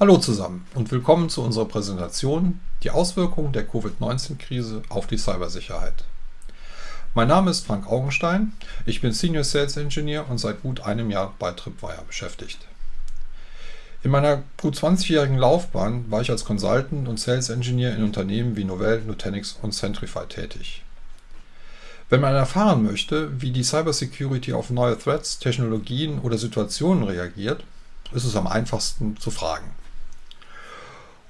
Hallo zusammen und willkommen zu unserer Präsentation Die Auswirkungen der Covid-19-Krise auf die Cybersicherheit. Mein Name ist Frank Augenstein, ich bin Senior Sales Engineer und seit gut einem Jahr bei Tripwire beschäftigt. In meiner gut 20-jährigen Laufbahn war ich als Consultant und Sales Engineer in Unternehmen wie Novell, Nutanix und Centrify tätig. Wenn man erfahren möchte, wie die Cybersecurity auf neue Threats, Technologien oder Situationen reagiert, ist es am einfachsten zu fragen.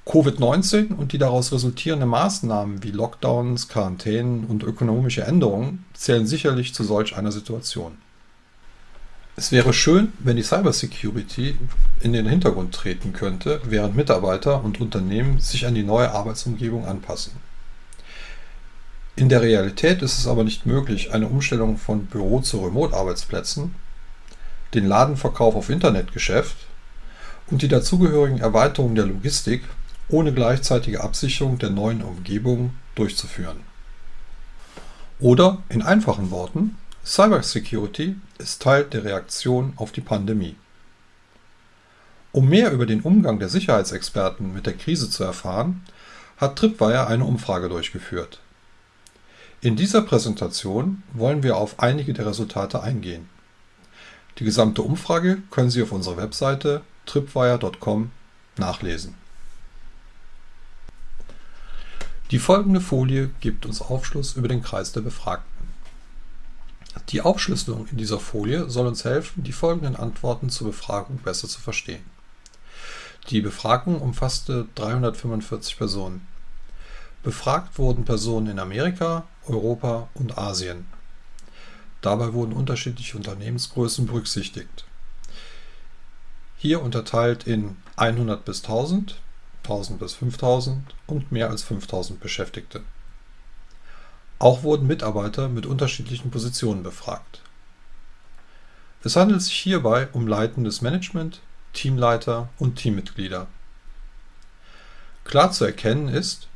Covid-19 und die daraus resultierenden Maßnahmen wie Lockdowns, Quarantänen und ökonomische Änderungen zählen sicherlich zu solch einer Situation. Es wäre schön, wenn die Cybersecurity in den Hintergrund treten könnte, während Mitarbeiter und Unternehmen sich an die neue Arbeitsumgebung anpassen. In der Realität ist es aber nicht möglich, eine Umstellung von Büro zu Remote-Arbeitsplätzen, den Ladenverkauf auf Internetgeschäft und die dazugehörigen Erweiterungen der Logistik ohne gleichzeitige Absicherung der neuen Umgebung durchzuführen. Oder in einfachen Worten, Cybersecurity ist Teil der Reaktion auf die Pandemie. Um mehr über den Umgang der Sicherheitsexperten mit der Krise zu erfahren, hat Tripwire eine Umfrage durchgeführt. In dieser Präsentation wollen wir auf einige der Resultate eingehen. Die gesamte Umfrage können Sie auf unserer Webseite tripwire.com nachlesen. Die folgende Folie gibt uns Aufschluss über den Kreis der Befragten. Die Aufschlüsselung in dieser Folie soll uns helfen, die folgenden Antworten zur Befragung besser zu verstehen. Die Befragung umfasste 345 Personen. Befragt wurden Personen in Amerika, Europa und Asien. Dabei wurden unterschiedliche Unternehmensgrößen berücksichtigt. Hier unterteilt in 100 bis 1000, 1000 bis 5000 und mehr als 5000 Beschäftigte. Auch wurden Mitarbeiter mit unterschiedlichen Positionen befragt. Es handelt sich hierbei um leitendes Management, Teamleiter und Teammitglieder. Klar zu erkennen ist,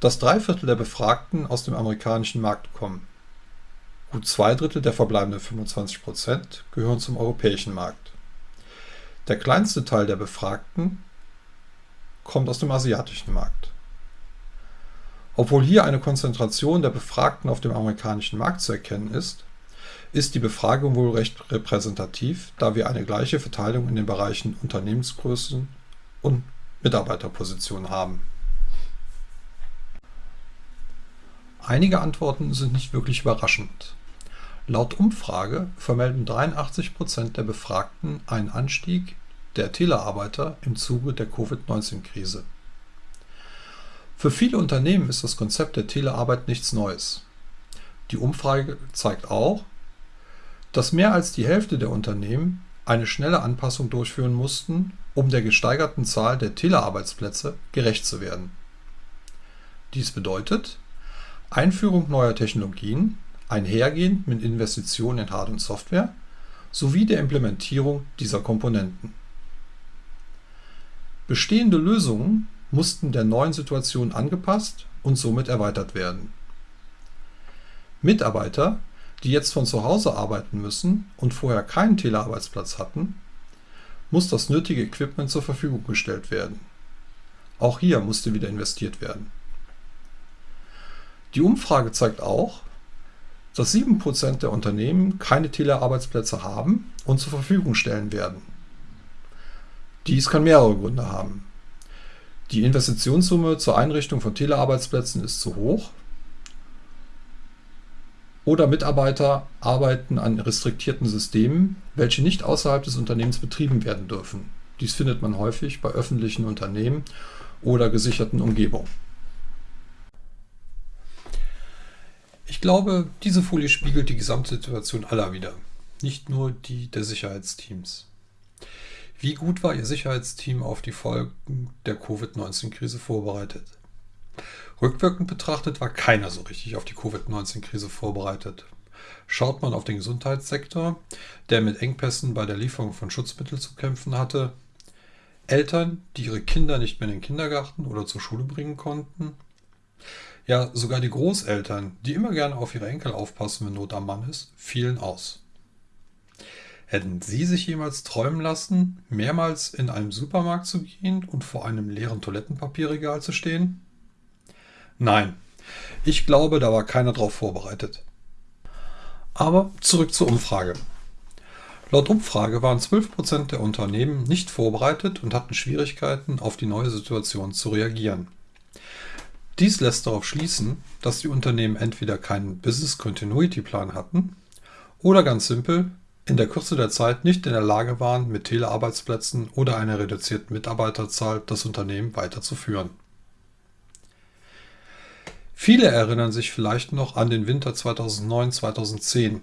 dass drei Viertel der Befragten aus dem amerikanischen Markt kommen. Gut zwei Drittel der verbleibenden 25 Prozent gehören zum europäischen Markt. Der kleinste Teil der Befragten kommt aus dem asiatischen Markt. Obwohl hier eine Konzentration der Befragten auf dem amerikanischen Markt zu erkennen ist, ist die Befragung wohl recht repräsentativ, da wir eine gleiche Verteilung in den Bereichen Unternehmensgrößen und Mitarbeiterpositionen haben. Einige Antworten sind nicht wirklich überraschend. Laut Umfrage vermelden 83% der Befragten einen Anstieg der Telearbeiter im Zuge der Covid-19-Krise. Für viele Unternehmen ist das Konzept der Telearbeit nichts Neues. Die Umfrage zeigt auch, dass mehr als die Hälfte der Unternehmen eine schnelle Anpassung durchführen mussten, um der gesteigerten Zahl der Telearbeitsplätze gerecht zu werden. Dies bedeutet, Einführung neuer Technologien, einhergehend mit Investitionen in Hard- und Software, sowie der Implementierung dieser Komponenten. Bestehende Lösungen mussten der neuen Situation angepasst und somit erweitert werden. Mitarbeiter, die jetzt von zu Hause arbeiten müssen und vorher keinen Telearbeitsplatz hatten, muss das nötige Equipment zur Verfügung gestellt werden. Auch hier musste wieder investiert werden. Die Umfrage zeigt auch, dass 7% der Unternehmen keine Telearbeitsplätze haben und zur Verfügung stellen werden. Dies kann mehrere Gründe haben. Die Investitionssumme zur Einrichtung von Telearbeitsplätzen ist zu hoch oder Mitarbeiter arbeiten an restriktierten Systemen, welche nicht außerhalb des Unternehmens betrieben werden dürfen. Dies findet man häufig bei öffentlichen Unternehmen oder gesicherten Umgebungen. Ich glaube, diese Folie spiegelt die Gesamtsituation aller wider, nicht nur die der Sicherheitsteams. Wie gut war Ihr Sicherheitsteam auf die Folgen der Covid-19-Krise vorbereitet? Rückwirkend betrachtet war keiner so richtig auf die Covid-19-Krise vorbereitet. Schaut man auf den Gesundheitssektor, der mit Engpässen bei der Lieferung von Schutzmitteln zu kämpfen hatte, Eltern, die ihre Kinder nicht mehr in den Kindergarten oder zur Schule bringen konnten, ja, sogar die Großeltern, die immer gerne auf ihre Enkel aufpassen, wenn Not am Mann ist, fielen aus. Hätten Sie sich jemals träumen lassen, mehrmals in einem Supermarkt zu gehen und vor einem leeren Toilettenpapierregal zu stehen? Nein, ich glaube, da war keiner darauf vorbereitet. Aber zurück zur Umfrage. Laut Umfrage waren 12% der Unternehmen nicht vorbereitet und hatten Schwierigkeiten, auf die neue Situation zu reagieren. Dies lässt darauf schließen, dass die Unternehmen entweder keinen Business Continuity Plan hatten oder ganz simpel in der Kürze der Zeit nicht in der Lage waren, mit Telearbeitsplätzen oder einer reduzierten Mitarbeiterzahl das Unternehmen weiterzuführen. Viele erinnern sich vielleicht noch an den Winter 2009-2010,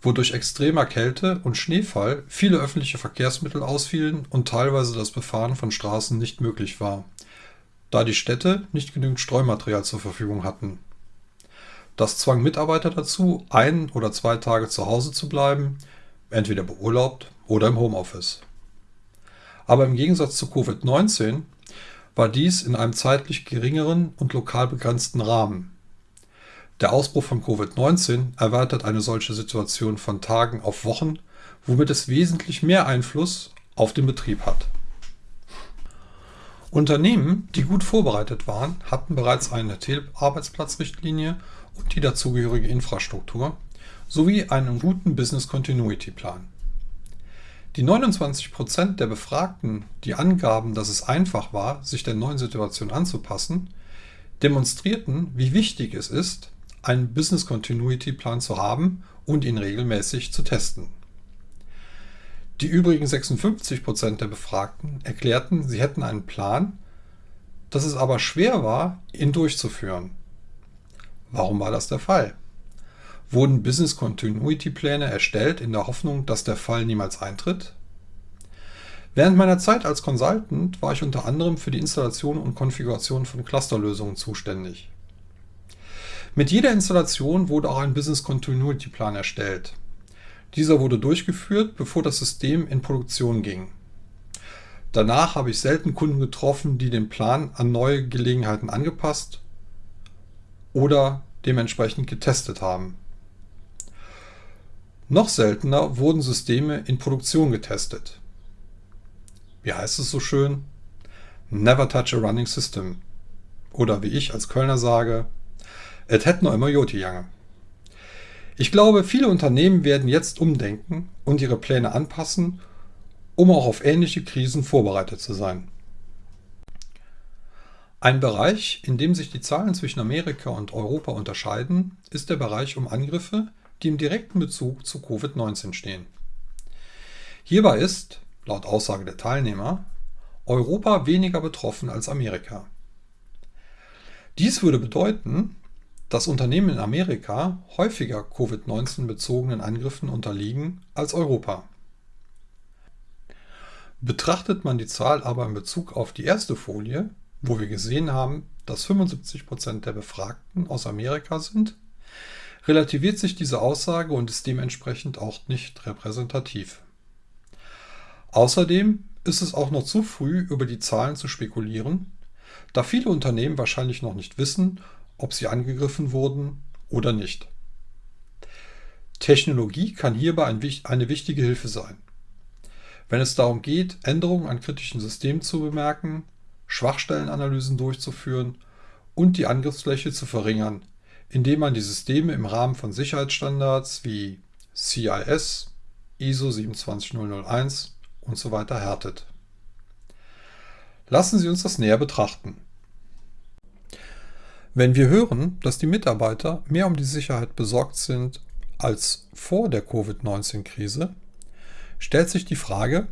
wo durch extremer Kälte und Schneefall viele öffentliche Verkehrsmittel ausfielen und teilweise das Befahren von Straßen nicht möglich war, da die Städte nicht genügend Streumaterial zur Verfügung hatten. Das zwang Mitarbeiter dazu, ein oder zwei Tage zu Hause zu bleiben, entweder beurlaubt oder im Homeoffice. Aber im Gegensatz zu Covid-19 war dies in einem zeitlich geringeren und lokal begrenzten Rahmen. Der Ausbruch von Covid-19 erweitert eine solche Situation von Tagen auf Wochen, womit es wesentlich mehr Einfluss auf den Betrieb hat. Unternehmen, die gut vorbereitet waren, hatten bereits eine Arbeitsplatzrichtlinie und die dazugehörige Infrastruktur sowie einen guten Business Continuity Plan. Die 29% der Befragten, die angaben, dass es einfach war, sich der neuen Situation anzupassen, demonstrierten, wie wichtig es ist, einen Business Continuity Plan zu haben und ihn regelmäßig zu testen. Die übrigen 56% der Befragten erklärten, sie hätten einen Plan, dass es aber schwer war, ihn durchzuführen. Warum war das der Fall? Wurden Business Continuity Pläne erstellt in der Hoffnung, dass der Fall niemals eintritt? Während meiner Zeit als Consultant war ich unter anderem für die Installation und Konfiguration von Clusterlösungen zuständig. Mit jeder Installation wurde auch ein Business Continuity Plan erstellt. Dieser wurde durchgeführt, bevor das System in Produktion ging. Danach habe ich selten Kunden getroffen, die den Plan an neue Gelegenheiten angepasst oder dementsprechend getestet haben. Noch seltener wurden Systeme in Produktion getestet. Wie heißt es so schön? Never touch a running system. Oder wie ich als Kölner sage, et het noch immer Joti Jange. Ich glaube, viele Unternehmen werden jetzt umdenken und ihre Pläne anpassen, um auch auf ähnliche Krisen vorbereitet zu sein. Ein Bereich, in dem sich die Zahlen zwischen Amerika und Europa unterscheiden, ist der Bereich um Angriffe, die im direkten Bezug zu Covid-19 stehen. Hierbei ist, laut Aussage der Teilnehmer, Europa weniger betroffen als Amerika. Dies würde bedeuten, dass Unternehmen in Amerika häufiger Covid-19-bezogenen Angriffen unterliegen als Europa. Betrachtet man die Zahl aber in Bezug auf die erste Folie, wo wir gesehen haben, dass 75% der Befragten aus Amerika sind, relativiert sich diese Aussage und ist dementsprechend auch nicht repräsentativ. Außerdem ist es auch noch zu früh, über die Zahlen zu spekulieren, da viele Unternehmen wahrscheinlich noch nicht wissen, ob sie angegriffen wurden oder nicht. Technologie kann hierbei eine wichtige Hilfe sein. Wenn es darum geht, Änderungen an kritischen Systemen zu bemerken, Schwachstellenanalysen durchzuführen und die Angriffsfläche zu verringern, indem man die Systeme im Rahmen von Sicherheitsstandards wie CIS, ISO 27001 und so weiter härtet. Lassen Sie uns das näher betrachten. Wenn wir hören, dass die Mitarbeiter mehr um die Sicherheit besorgt sind als vor der Covid-19-Krise, stellt sich die Frage,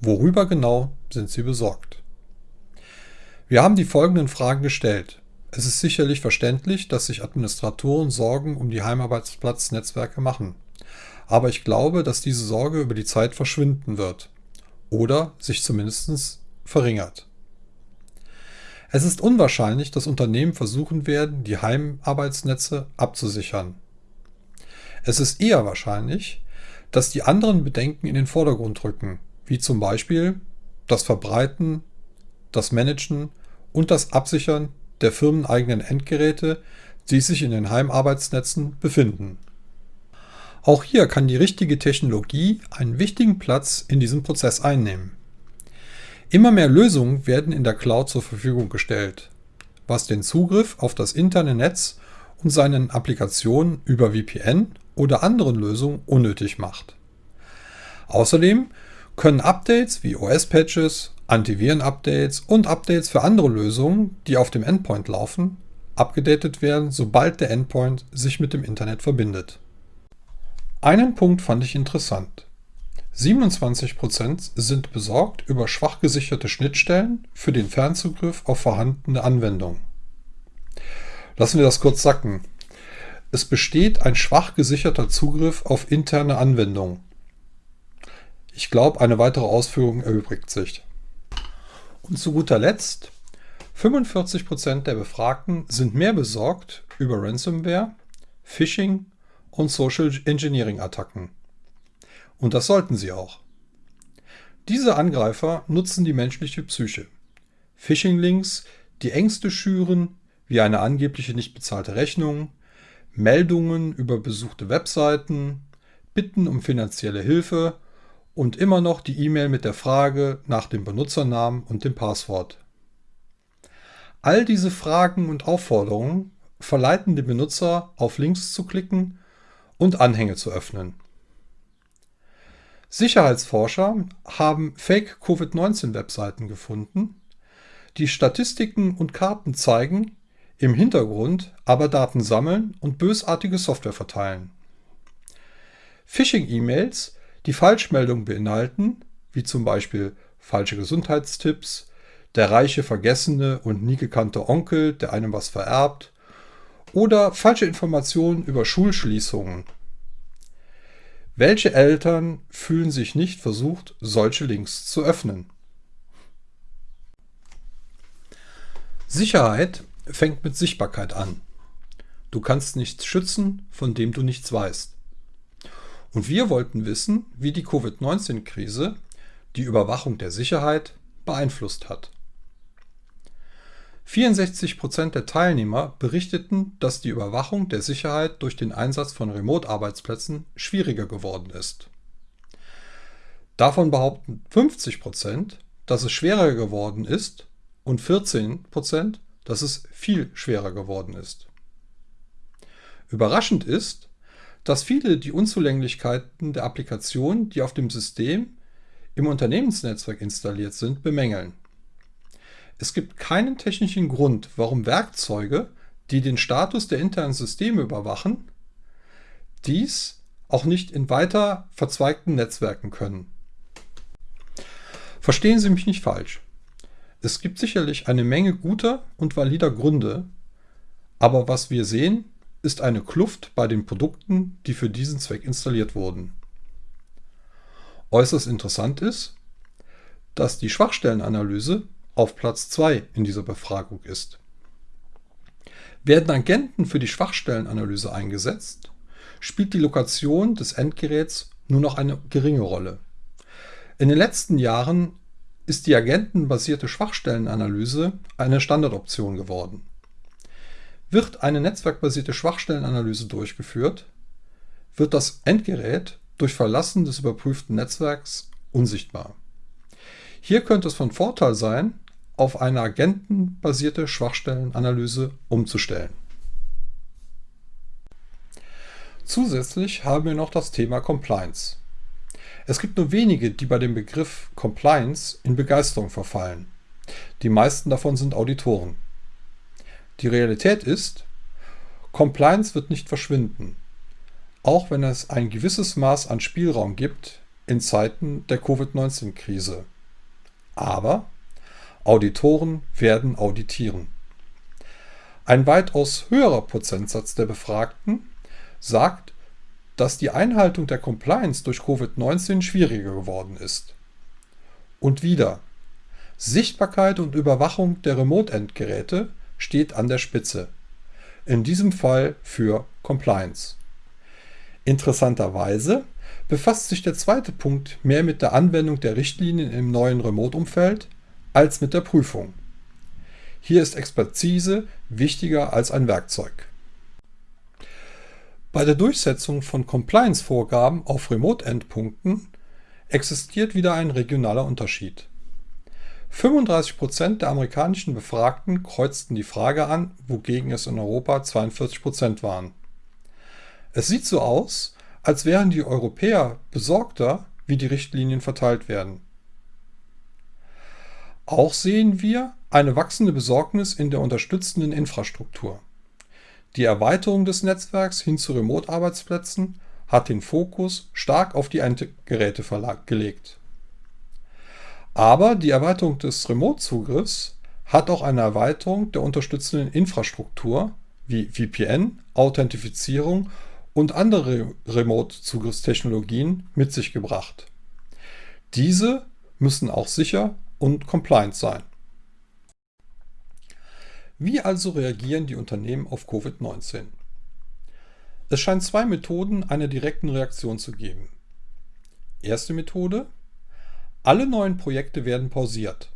worüber genau sind sie besorgt? Wir haben die folgenden Fragen gestellt. Es ist sicherlich verständlich, dass sich Administratoren Sorgen um die Heimarbeitsplatznetzwerke machen. Aber ich glaube, dass diese Sorge über die Zeit verschwinden wird. Oder sich zumindest verringert. Es ist unwahrscheinlich, dass Unternehmen versuchen werden, die Heimarbeitsnetze abzusichern. Es ist eher wahrscheinlich, dass die anderen Bedenken in den Vordergrund rücken, wie zum Beispiel das Verbreiten, das Managen und das Absichern der firmeneigenen Endgeräte, die sich in den Heimarbeitsnetzen befinden. Auch hier kann die richtige Technologie einen wichtigen Platz in diesem Prozess einnehmen. Immer mehr Lösungen werden in der Cloud zur Verfügung gestellt, was den Zugriff auf das interne Netz und seinen Applikationen über VPN oder anderen Lösungen unnötig macht. Außerdem können Updates wie OS-Patches, Antiviren-Updates und Updates für andere Lösungen, die auf dem Endpoint laufen, abgedatet werden, sobald der Endpoint sich mit dem Internet verbindet. Einen Punkt fand ich interessant. 27% sind besorgt über schwach gesicherte Schnittstellen für den Fernzugriff auf vorhandene Anwendungen. Lassen wir das kurz sacken. Es besteht ein schwach gesicherter Zugriff auf interne Anwendungen. Ich glaube, eine weitere Ausführung erübrigt sich. Und zu guter Letzt, 45% der Befragten sind mehr besorgt über Ransomware, Phishing und Social Engineering Attacken. Und das sollten sie auch. Diese Angreifer nutzen die menschliche Psyche. Phishing-Links, die Ängste schüren, wie eine angebliche nicht bezahlte Rechnung, Meldungen über besuchte Webseiten, Bitten um finanzielle Hilfe und immer noch die E-Mail mit der Frage nach dem Benutzernamen und dem Passwort. All diese Fragen und Aufforderungen verleiten den Benutzer, auf Links zu klicken und Anhänge zu öffnen. Sicherheitsforscher haben Fake-Covid-19-Webseiten gefunden. Die Statistiken und Karten zeigen, im Hintergrund aber Daten sammeln und bösartige Software verteilen. Phishing-E-Mails, die Falschmeldungen beinhalten, wie zum Beispiel falsche Gesundheitstipps, der reiche, vergessene und nie gekannte Onkel, der einem was vererbt, oder falsche Informationen über Schulschließungen welche Eltern fühlen sich nicht versucht, solche Links zu öffnen? Sicherheit fängt mit Sichtbarkeit an. Du kannst nichts schützen, von dem du nichts weißt. Und wir wollten wissen, wie die Covid-19-Krise die Überwachung der Sicherheit beeinflusst hat. 64% der Teilnehmer berichteten, dass die Überwachung der Sicherheit durch den Einsatz von Remote-Arbeitsplätzen schwieriger geworden ist. Davon behaupten 50% dass es schwerer geworden ist und 14% dass es viel schwerer geworden ist. Überraschend ist, dass viele die Unzulänglichkeiten der Applikationen, die auf dem System im Unternehmensnetzwerk installiert sind, bemängeln. Es gibt keinen technischen Grund, warum Werkzeuge, die den Status der internen Systeme überwachen, dies auch nicht in weiter verzweigten Netzwerken können. Verstehen Sie mich nicht falsch. Es gibt sicherlich eine Menge guter und valider Gründe, aber was wir sehen, ist eine Kluft bei den Produkten, die für diesen Zweck installiert wurden. Äußerst interessant ist, dass die Schwachstellenanalyse auf Platz 2 in dieser Befragung ist. Werden Agenten für die Schwachstellenanalyse eingesetzt, spielt die Lokation des Endgeräts nur noch eine geringe Rolle. In den letzten Jahren ist die agentenbasierte Schwachstellenanalyse eine Standardoption geworden. Wird eine netzwerkbasierte Schwachstellenanalyse durchgeführt, wird das Endgerät durch Verlassen des überprüften Netzwerks unsichtbar. Hier könnte es von Vorteil sein, auf eine agentenbasierte Schwachstellenanalyse umzustellen. Zusätzlich haben wir noch das Thema Compliance. Es gibt nur wenige, die bei dem Begriff Compliance in Begeisterung verfallen. Die meisten davon sind Auditoren. Die Realität ist, Compliance wird nicht verschwinden, auch wenn es ein gewisses Maß an Spielraum gibt in Zeiten der Covid-19-Krise. Aber Auditoren werden auditieren. Ein weitaus höherer Prozentsatz der Befragten sagt, dass die Einhaltung der Compliance durch Covid-19 schwieriger geworden ist. Und wieder, Sichtbarkeit und Überwachung der Remote-Endgeräte steht an der Spitze. In diesem Fall für Compliance. Interessanterweise befasst sich der zweite Punkt mehr mit der Anwendung der Richtlinien im neuen Remote-Umfeld als mit der Prüfung. Hier ist Expertise wichtiger als ein Werkzeug. Bei der Durchsetzung von Compliance-Vorgaben auf Remote-Endpunkten existiert wieder ein regionaler Unterschied. 35% der amerikanischen Befragten kreuzten die Frage an, wogegen es in Europa 42% waren. Es sieht so aus, als wären die Europäer besorgter, wie die Richtlinien verteilt werden. Auch sehen wir eine wachsende Besorgnis in der unterstützenden Infrastruktur. Die Erweiterung des Netzwerks hin zu Remote-Arbeitsplätzen hat den Fokus stark auf die Endgeräte gelegt. Aber die Erweiterung des Remote-Zugriffs hat auch eine Erweiterung der unterstützenden Infrastruktur wie VPN, Authentifizierung und andere Remote-Zugriffstechnologien mit sich gebracht. Diese müssen auch sicher und compliant sein. Wie also reagieren die Unternehmen auf Covid-19? Es scheint zwei Methoden einer direkten Reaktion zu geben. Erste Methode. Alle neuen Projekte werden pausiert.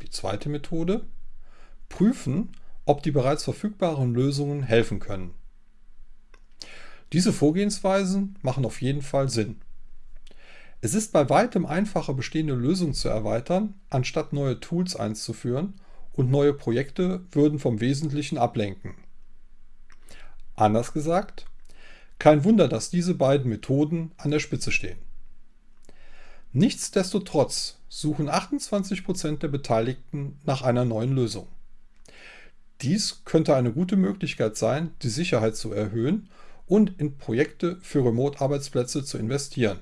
Die zweite Methode. Prüfen, ob die bereits verfügbaren Lösungen helfen können. Diese Vorgehensweisen machen auf jeden Fall Sinn. Es ist bei weitem einfacher, bestehende Lösungen zu erweitern, anstatt neue Tools einzuführen und neue Projekte würden vom Wesentlichen ablenken. Anders gesagt, kein Wunder, dass diese beiden Methoden an der Spitze stehen. Nichtsdestotrotz suchen 28% der Beteiligten nach einer neuen Lösung. Dies könnte eine gute Möglichkeit sein, die Sicherheit zu erhöhen und in Projekte für Remote-Arbeitsplätze zu investieren.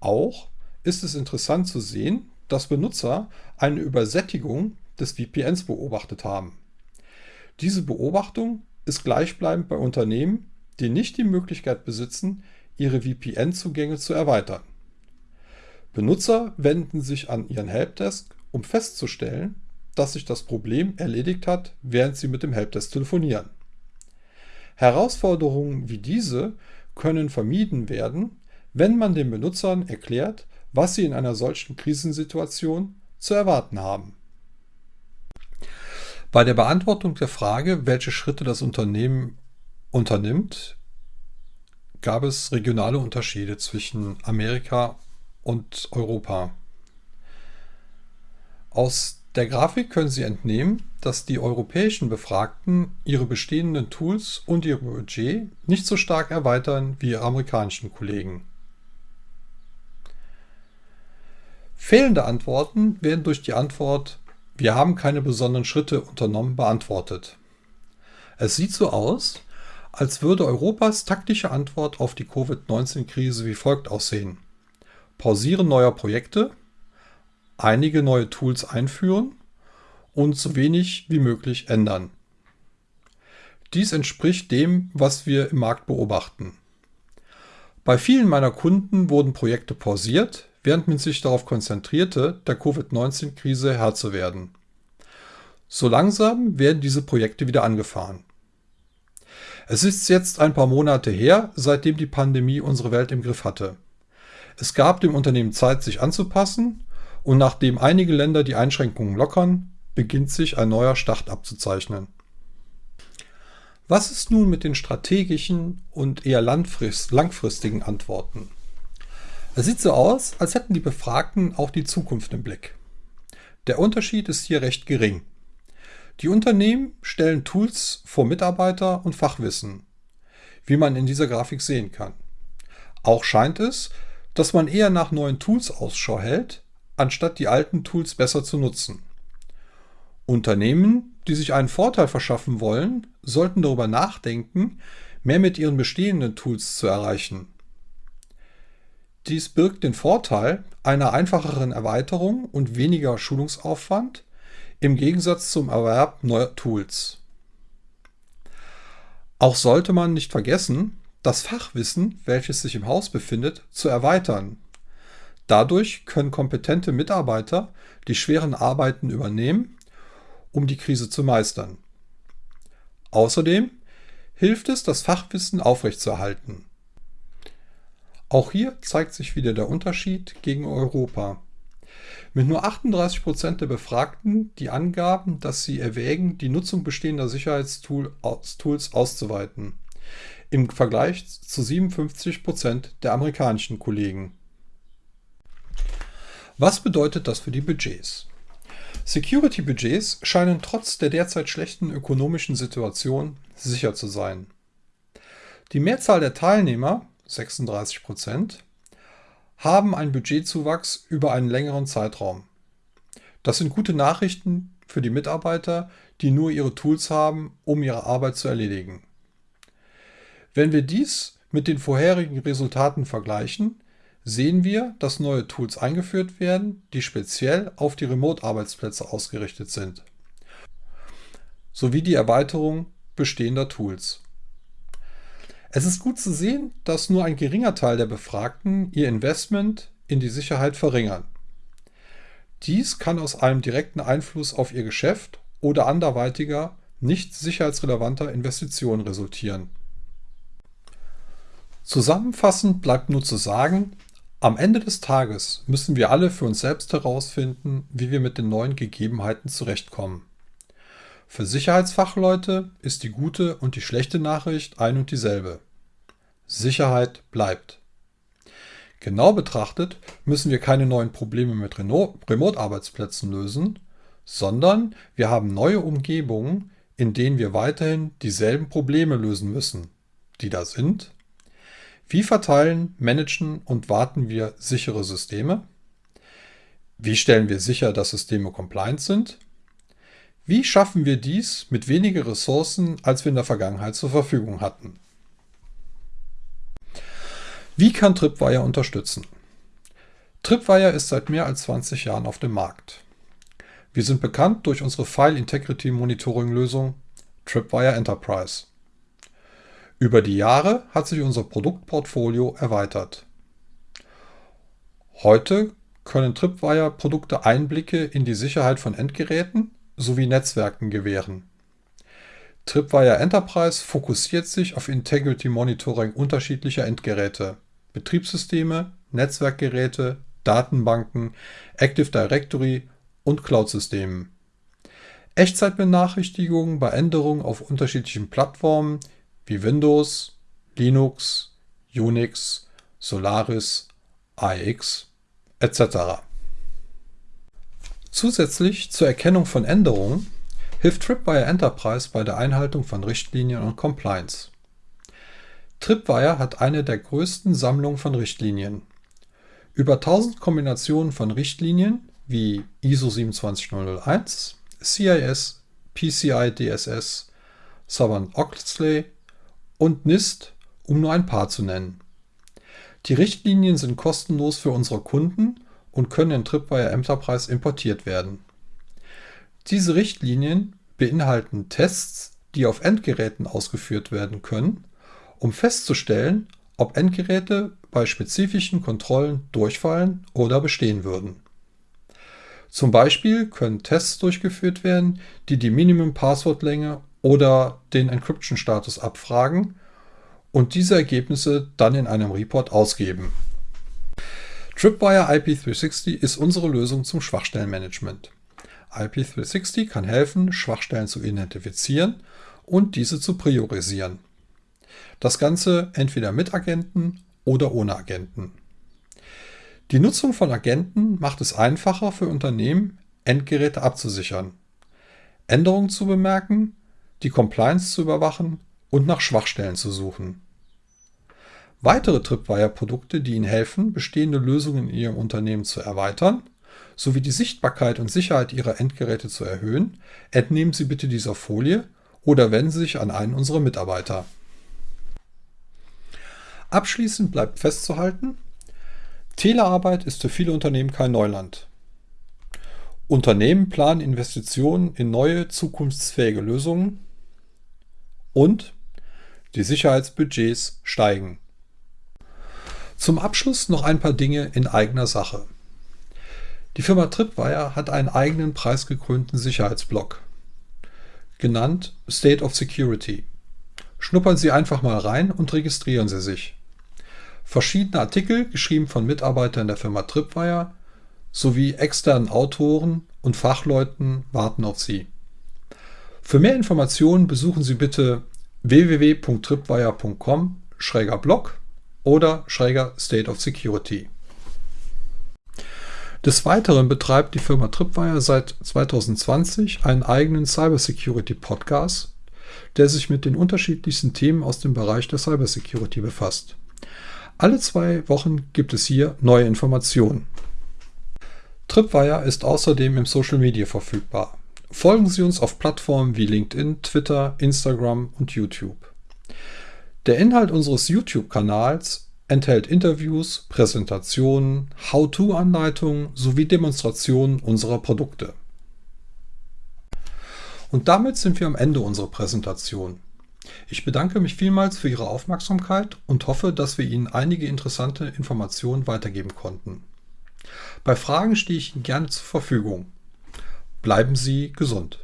Auch ist es interessant zu sehen, dass Benutzer eine Übersättigung des VPNs beobachtet haben. Diese Beobachtung ist gleichbleibend bei Unternehmen, die nicht die Möglichkeit besitzen, ihre VPN-Zugänge zu erweitern. Benutzer wenden sich an ihren Helpdesk, um festzustellen, dass sich das Problem erledigt hat, während sie mit dem Helpdesk telefonieren. Herausforderungen wie diese können vermieden werden, wenn man den Benutzern erklärt, was sie in einer solchen Krisensituation zu erwarten haben. Bei der Beantwortung der Frage, welche Schritte das Unternehmen unternimmt, gab es regionale Unterschiede zwischen Amerika und Europa. Aus der Grafik können Sie entnehmen, dass die europäischen Befragten ihre bestehenden Tools und ihr Budget nicht so stark erweitern wie ihre amerikanischen Kollegen. Fehlende Antworten werden durch die Antwort Wir haben keine besonderen Schritte unternommen beantwortet. Es sieht so aus, als würde Europas taktische Antwort auf die Covid-19-Krise wie folgt aussehen. Pausieren neuer Projekte, einige neue Tools einführen und so wenig wie möglich ändern. Dies entspricht dem, was wir im Markt beobachten. Bei vielen meiner Kunden wurden Projekte pausiert, während man sich darauf konzentrierte, der Covid-19-Krise Herr zu werden. So langsam werden diese Projekte wieder angefahren. Es ist jetzt ein paar Monate her, seitdem die Pandemie unsere Welt im Griff hatte. Es gab dem Unternehmen Zeit, sich anzupassen und nachdem einige Länder die Einschränkungen lockern, beginnt sich ein neuer Start abzuzeichnen. Was ist nun mit den strategischen und eher langfristigen Antworten? Es sieht so aus, als hätten die Befragten auch die Zukunft im Blick. Der Unterschied ist hier recht gering. Die Unternehmen stellen Tools vor Mitarbeiter und Fachwissen, wie man in dieser Grafik sehen kann. Auch scheint es, dass man eher nach neuen Tools Ausschau hält, anstatt die alten Tools besser zu nutzen. Unternehmen, die sich einen Vorteil verschaffen wollen, sollten darüber nachdenken, mehr mit ihren bestehenden Tools zu erreichen dies birgt den Vorteil einer einfacheren Erweiterung und weniger Schulungsaufwand im Gegensatz zum Erwerb neuer Tools. Auch sollte man nicht vergessen, das Fachwissen, welches sich im Haus befindet, zu erweitern. Dadurch können kompetente Mitarbeiter die schweren Arbeiten übernehmen, um die Krise zu meistern. Außerdem hilft es, das Fachwissen aufrechtzuerhalten. Auch hier zeigt sich wieder der Unterschied gegen Europa. Mit nur 38 Prozent der Befragten, die angaben, dass sie erwägen, die Nutzung bestehender Sicherheitstools auszuweiten. Im Vergleich zu 57 Prozent der amerikanischen Kollegen. Was bedeutet das für die Budgets? Security-Budgets scheinen trotz der derzeit schlechten ökonomischen Situation sicher zu sein. Die Mehrzahl der Teilnehmer, 36 Prozent, haben einen Budgetzuwachs über einen längeren Zeitraum. Das sind gute Nachrichten für die Mitarbeiter, die nur ihre Tools haben, um ihre Arbeit zu erledigen. Wenn wir dies mit den vorherigen Resultaten vergleichen, sehen wir, dass neue Tools eingeführt werden, die speziell auf die Remote-Arbeitsplätze ausgerichtet sind, sowie die Erweiterung bestehender Tools. Es ist gut zu sehen, dass nur ein geringer Teil der Befragten ihr Investment in die Sicherheit verringern. Dies kann aus einem direkten Einfluss auf ihr Geschäft oder anderweitiger nicht sicherheitsrelevanter Investitionen resultieren. Zusammenfassend bleibt nur zu sagen, am Ende des Tages müssen wir alle für uns selbst herausfinden, wie wir mit den neuen Gegebenheiten zurechtkommen. Für Sicherheitsfachleute ist die gute und die schlechte Nachricht ein und dieselbe. Sicherheit bleibt. Genau betrachtet müssen wir keine neuen Probleme mit Remote-Arbeitsplätzen lösen, sondern wir haben neue Umgebungen, in denen wir weiterhin dieselben Probleme lösen müssen, die da sind. Wie verteilen, managen und warten wir sichere Systeme? Wie stellen wir sicher, dass Systeme compliant sind? Wie schaffen wir dies mit weniger Ressourcen, als wir in der Vergangenheit zur Verfügung hatten? Wie kann Tripwire unterstützen? Tripwire ist seit mehr als 20 Jahren auf dem Markt. Wir sind bekannt durch unsere File Integrity Monitoring Lösung Tripwire Enterprise. Über die Jahre hat sich unser Produktportfolio erweitert. Heute können Tripwire-Produkte Einblicke in die Sicherheit von Endgeräten sowie Netzwerken gewähren. Tripwire Enterprise fokussiert sich auf Integrity Monitoring unterschiedlicher Endgeräte, Betriebssysteme, Netzwerkgeräte, Datenbanken, Active Directory und Cloud-Systemen. Echtzeitbenachrichtigungen bei Änderungen auf unterschiedlichen Plattformen wie Windows, Linux, Unix, Solaris, AX etc. Zusätzlich zur Erkennung von Änderungen hilft Tripwire Enterprise bei der Einhaltung von Richtlinien und Compliance. Tripwire hat eine der größten Sammlungen von Richtlinien. Über 1000 Kombinationen von Richtlinien wie ISO 27001, CIS, PCI DSS, Sarbanes-Oxley und NIST, um nur ein paar zu nennen. Die Richtlinien sind kostenlos für unsere Kunden und können in Tripwire Enterprise importiert werden. Diese Richtlinien beinhalten Tests, die auf Endgeräten ausgeführt werden können, um festzustellen, ob Endgeräte bei spezifischen Kontrollen durchfallen oder bestehen würden. Zum Beispiel können Tests durchgeführt werden, die die Minimum-Passwortlänge oder den Encryption-Status abfragen und diese Ergebnisse dann in einem Report ausgeben. Tripwire IP360 ist unsere Lösung zum Schwachstellenmanagement. IP360 kann helfen, Schwachstellen zu identifizieren und diese zu priorisieren. Das Ganze entweder mit Agenten oder ohne Agenten. Die Nutzung von Agenten macht es einfacher für Unternehmen, Endgeräte abzusichern, Änderungen zu bemerken, die Compliance zu überwachen und nach Schwachstellen zu suchen. Weitere Tripwire-Produkte, die Ihnen helfen, bestehende Lösungen in Ihrem Unternehmen zu erweitern, sowie die Sichtbarkeit und Sicherheit Ihrer Endgeräte zu erhöhen, entnehmen Sie bitte dieser Folie oder wenden Sie sich an einen unserer Mitarbeiter. Abschließend bleibt festzuhalten, Telearbeit ist für viele Unternehmen kein Neuland. Unternehmen planen Investitionen in neue, zukunftsfähige Lösungen und die Sicherheitsbudgets steigen. Zum Abschluss noch ein paar Dinge in eigener Sache. Die Firma Tripwire hat einen eigenen preisgekrönten Sicherheitsblock, genannt State of Security. Schnuppern Sie einfach mal rein und registrieren Sie sich. Verschiedene Artikel, geschrieben von Mitarbeitern der Firma Tripwire, sowie externen Autoren und Fachleuten warten auf Sie. Für mehr Informationen besuchen Sie bitte www.tripwire.com schräger Blog oder schräger State of Security. Des Weiteren betreibt die Firma Tripwire seit 2020 einen eigenen Cybersecurity Podcast, der sich mit den unterschiedlichsten Themen aus dem Bereich der Cybersecurity befasst. Alle zwei Wochen gibt es hier neue Informationen. Tripwire ist außerdem im Social Media verfügbar. Folgen Sie uns auf Plattformen wie LinkedIn, Twitter, Instagram und YouTube. Der Inhalt unseres YouTube-Kanals enthält Interviews, Präsentationen, How-to-Anleitungen sowie Demonstrationen unserer Produkte. Und damit sind wir am Ende unserer Präsentation. Ich bedanke mich vielmals für Ihre Aufmerksamkeit und hoffe, dass wir Ihnen einige interessante Informationen weitergeben konnten. Bei Fragen stehe ich Ihnen gerne zur Verfügung. Bleiben Sie gesund.